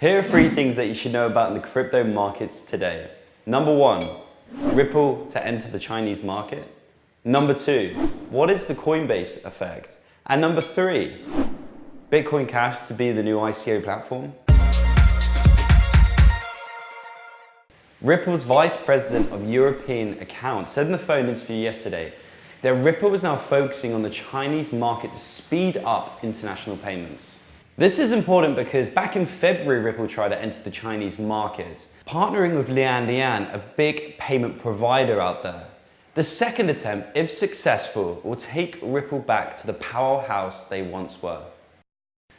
Here are three things that you should know about in the crypto markets today. Number one, Ripple to enter the Chinese market. Number two, what is the Coinbase effect? And number three, Bitcoin Cash to be the new ICO platform. Ripple's Vice President of European Accounts said in the phone interview yesterday that Ripple is now focusing on the Chinese market to speed up international payments. This is important because back in February, Ripple tried to enter the Chinese market, partnering with Lian Lian, a big payment provider out there. The second attempt, if successful, will take Ripple back to the powerhouse they once were.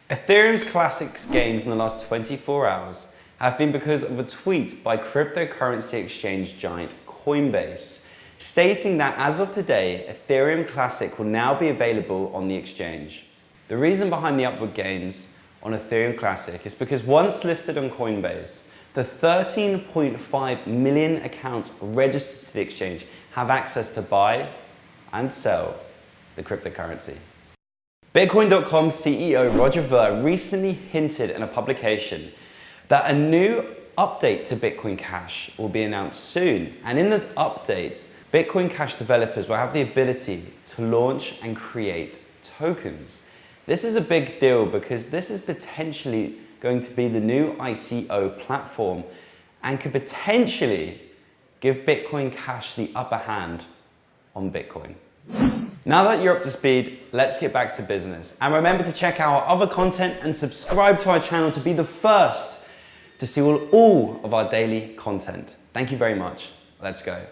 Ethereum Classic's gains in the last 24 hours have been because of a tweet by cryptocurrency exchange giant Coinbase, stating that as of today, Ethereum Classic will now be available on the exchange. The reason behind the upward gains on Ethereum Classic is because once listed on Coinbase, the 13.5 million accounts registered to the exchange have access to buy and sell the cryptocurrency. Bitcoin.com CEO Roger Ver recently hinted in a publication that a new update to Bitcoin Cash will be announced soon. And in the update, Bitcoin Cash developers will have the ability to launch and create tokens. This is a big deal because this is potentially going to be the new ICO platform and could potentially give Bitcoin Cash the upper hand on Bitcoin. Now that you're up to speed, let's get back to business. And remember to check out our other content and subscribe to our channel to be the first to see all, all of our daily content. Thank you very much. Let's go.